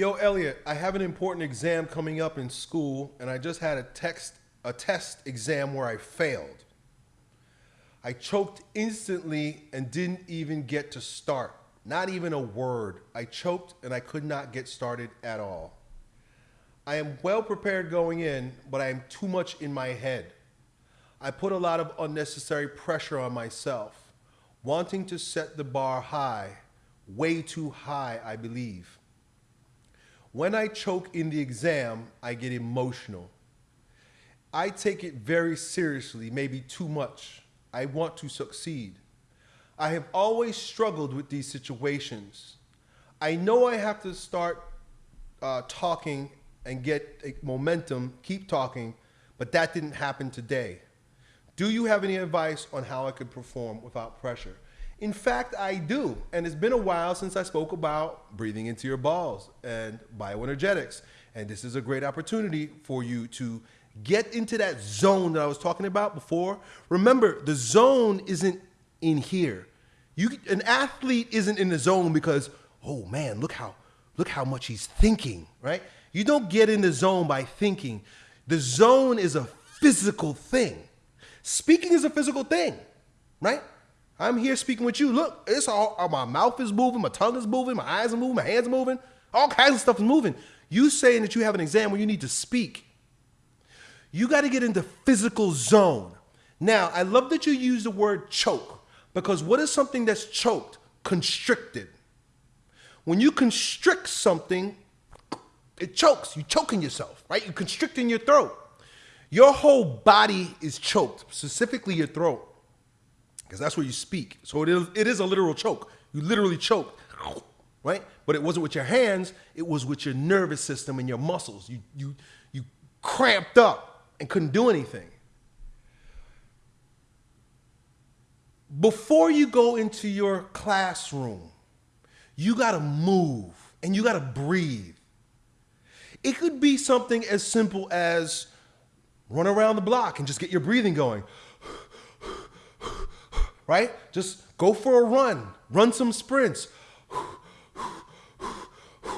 Yo, Elliot, I have an important exam coming up in school, and I just had a text a test exam where I failed. I choked instantly and didn't even get to start. Not even a word. I choked and I could not get started at all. I am well prepared going in, but I am too much in my head. I put a lot of unnecessary pressure on myself, wanting to set the bar high, way too high, I believe. When I choke in the exam, I get emotional. I take it very seriously, maybe too much. I want to succeed. I have always struggled with these situations. I know I have to start uh, talking and get momentum, keep talking, but that didn't happen today. Do you have any advice on how I could perform without pressure? In fact, I do. And it's been a while since I spoke about breathing into your balls and bioenergetics. And this is a great opportunity for you to get into that zone that I was talking about before. Remember, the zone isn't in here. You, an athlete isn't in the zone because, oh man, look how, look how much he's thinking, right? You don't get in the zone by thinking. The zone is a physical thing. Speaking is a physical thing, right? I'm here speaking with you. Look, it's all my mouth is moving, my tongue is moving, my eyes are moving, my hands are moving, all kinds of stuff is moving. You saying that you have an exam where you need to speak. You got to get into physical zone. Now, I love that you use the word choke because what is something that's choked? Constricted. When you constrict something, it chokes. You're choking yourself, right? You're constricting your throat. Your whole body is choked, specifically your throat, because that's where you speak. So it is, it is a literal choke. You literally choke, right? But it wasn't with your hands, it was with your nervous system and your muscles. You, you, you cramped up and couldn't do anything. Before you go into your classroom, you got to move and you got to breathe. It could be something as simple as run around the block and just get your breathing going. Right? Just go for a run, run some sprints.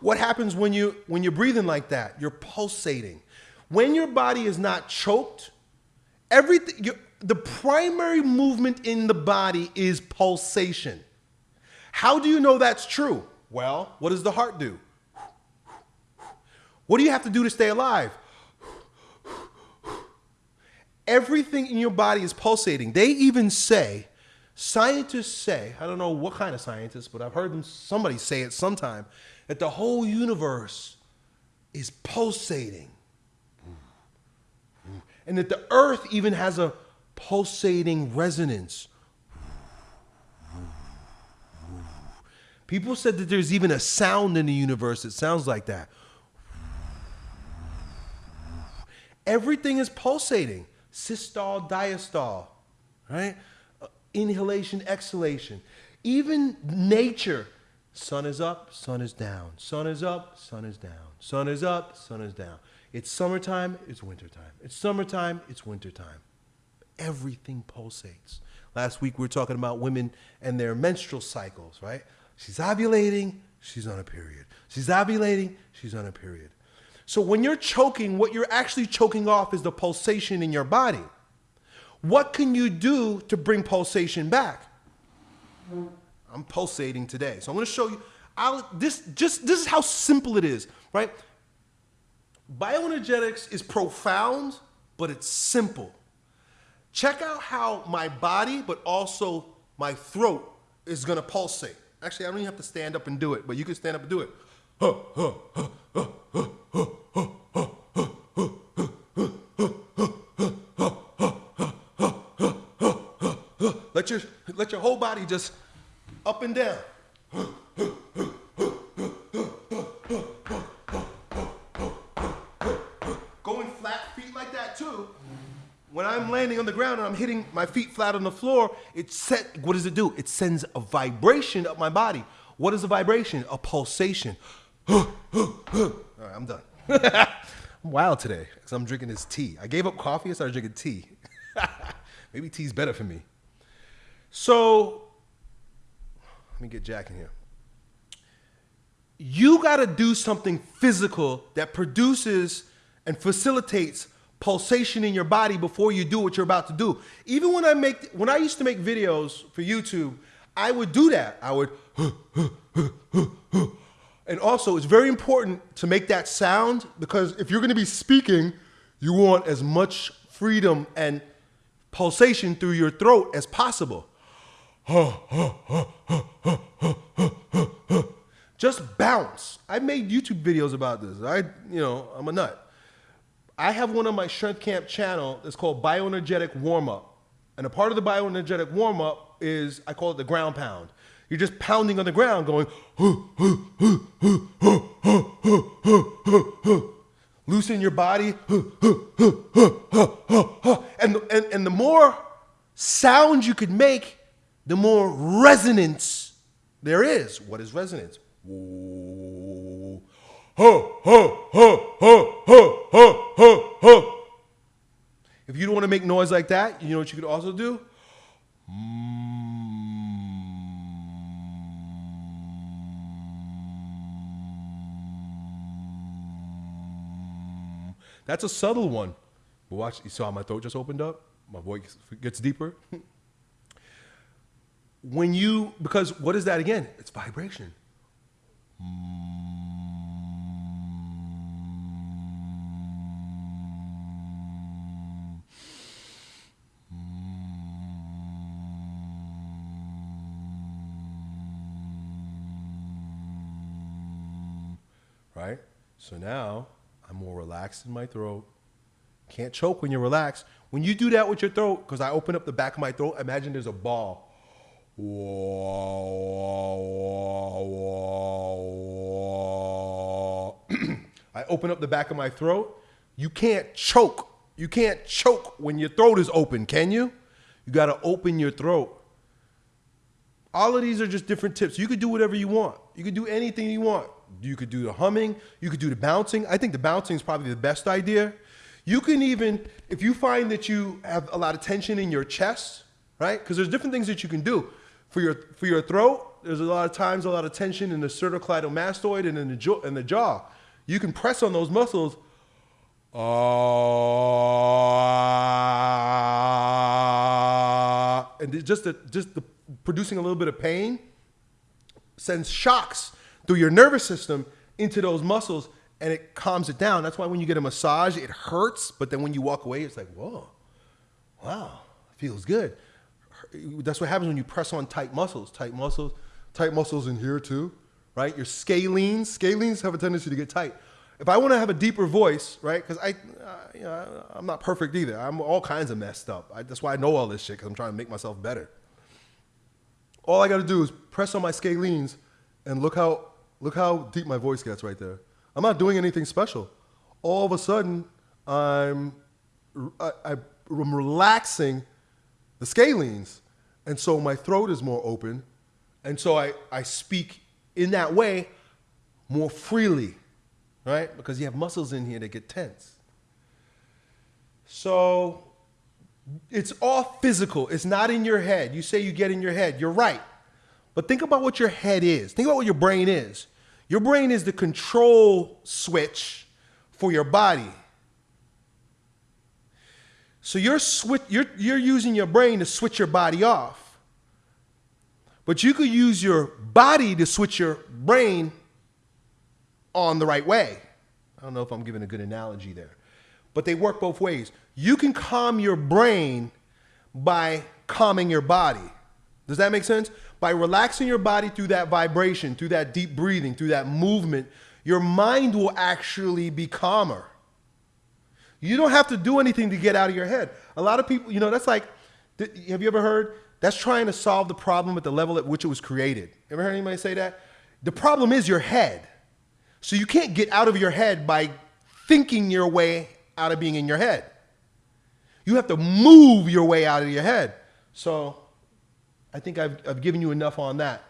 What happens when you when you're breathing like that? You're pulsating. When your body is not choked, everything, the primary movement in the body is pulsation. How do you know that's true? Well, what does the heart do? What do you have to do to stay alive? Everything in your body is pulsating. They even say, scientists say, I don't know what kind of scientists, but I've heard them, somebody say it sometime, that the whole universe is pulsating and that the earth even has a pulsating resonance. People said that there's even a sound in the universe that sounds like that. Everything is pulsating. Systole, diastole, right? Inhalation, exhalation. Even nature. Sun is up, sun is down. Sun is up, sun is down. Sun is up, sun is down. It's summertime, it's wintertime. It's summertime, it's wintertime. Everything pulsates. Last week we were talking about women and their menstrual cycles, right? She's ovulating, she's on a period. She's ovulating, she's on a period. So when you're choking, what you're actually choking off is the pulsation in your body. What can you do to bring pulsation back? I'm pulsating today. So I'm going to show you I'll, this just this is how simple it is, right? Bioenergetics is profound, but it's simple. Check out how my body, but also my throat is gonna pulsate. Actually, I don't even have to stand up and do it, but you can stand up and do it. Let your, whole body just up and down. Going flat feet like that too. When I'm landing on the ground and I'm hitting my feet flat on the floor, it set, what does it do? It sends a vibration up my body. What is a vibration? A pulsation. All right, I'm done. I'm wild today because I'm drinking this tea. I gave up coffee and started drinking tea. Maybe tea's better for me. So, let me get Jack in here. you got to do something physical that produces and facilitates pulsation in your body before you do what you're about to do. Even when I make when I used to make videos for YouTube, I would do that. I would and also it's very important to make that sound because if you're going to be speaking, you want as much freedom and pulsation through your throat as possible. Just bounce. I made YouTube videos about this. I, you know, I'm a nut. I have one on my Strength Camp channel that's called Bioenergetic Warm Up. And a part of the bioenergetic warm up is I call it the ground pound. You're just pounding on the ground going, loosen your body. And, and, and the more sound you could make, the more resonance there is. What is resonance? If you don't want to make noise like that, you know what you could also do? That's a subtle one. But watch, you saw my throat just opened up? My voice gets deeper. when you, because what is that again? It's vibration. Right? So now I'm more relaxed in my throat. Can't choke when you're relaxed. When you do that with your throat, because I open up the back of my throat, imagine there's a ball. I open up the back of my throat. You can't choke. You can't choke when your throat is open, can you? You got to open your throat. All of these are just different tips. You could do whatever you want. You could do anything you want. You could do the humming. You could do the bouncing. I think the bouncing is probably the best idea. You can even, if you find that you have a lot of tension in your chest, right? Because there's different things that you can do. For your, for your throat, there's a lot of times a lot of tension in the sternocleidomastoid and in the, jaw, the jaw. You can press on those muscles. Uh, and just the, just the producing a little bit of pain sends shocks through your nervous system into those muscles and it calms it down. That's why when you get a massage, it hurts, but then when you walk away, it's like, whoa, wow, feels good. That's what happens when you press on tight muscles, tight muscles, tight muscles in here too, right? Your scalenes, scalenes have a tendency to get tight. If I want to have a deeper voice, right? Because I, uh, you know, I'm not perfect either. I'm all kinds of messed up. I, that's why I know all this shit because I'm trying to make myself better. All I got to do is press on my scalenes and look how look how deep my voice gets right there. I'm not doing anything special. All of a sudden, I'm I, I'm relaxing the scalenes, and so my throat is more open, and so I, I speak in that way more freely, right? Because you have muscles in here that get tense. So it's all physical. It's not in your head. You say you get in your head. You're right. But think about what your head is. Think about what your brain is. Your brain is the control switch for your body. So you're, you're, you're using your brain to switch your body off. But you could use your body to switch your brain on the right way. I don't know if I'm giving a good analogy there. But they work both ways. You can calm your brain by calming your body. Does that make sense? By relaxing your body through that vibration, through that deep breathing, through that movement, your mind will actually be calmer. You don't have to do anything to get out of your head. A lot of people, you know, that's like, have you ever heard? That's trying to solve the problem at the level at which it was created. Ever heard anybody say that? The problem is your head. So you can't get out of your head by thinking your way out of being in your head. You have to move your way out of your head. So I think I've, I've given you enough on that.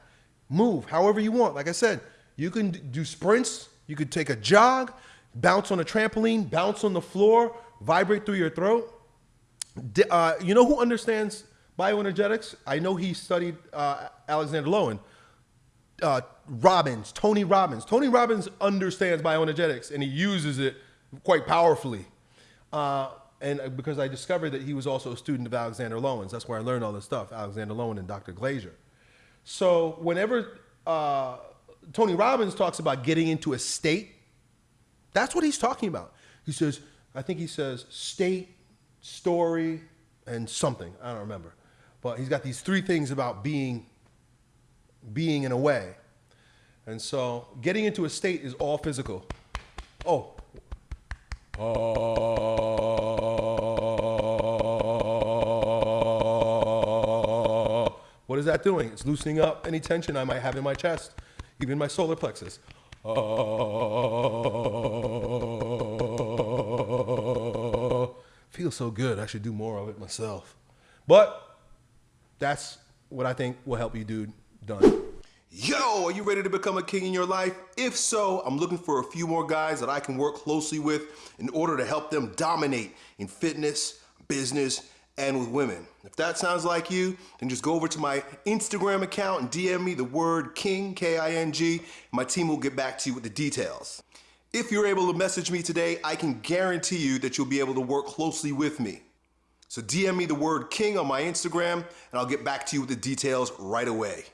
Move however you want. Like I said, you can do sprints, you could take a jog, bounce on a trampoline, bounce on the floor, vibrate through your throat. Uh, you know who understands bioenergetics? I know he studied uh, Alexander Lowen. uh, Robbins, Tony Robbins. Tony Robbins understands bioenergetics and he uses it quite powerfully. Uh, and uh, because I discovered that he was also a student of Alexander Lowen's, that's where I learned all this stuff, Alexander Lowen and Dr. Glazier. So whenever uh, Tony Robbins talks about getting into a state, that's what he's talking about. He says, I think he says state, story, and something. I don't remember. But he's got these three things about being being in a way. And so getting into a state is all physical. Oh. What is that doing? It's loosening up any tension I might have in my chest, even my solar plexus. Feels so good. I should do more of it myself. But that's what I think will help you, dude. Done. Yo, are you ready to become a king in your life? If so, I'm looking for a few more guys that I can work closely with in order to help them dominate in fitness, business, and with women. If that sounds like you, then just go over to my Instagram account and DM me the word king, K-I-N-G, my team will get back to you with the details. If you're able to message me today, I can guarantee you that you'll be able to work closely with me. So DM me the word king on my Instagram, and I'll get back to you with the details right away.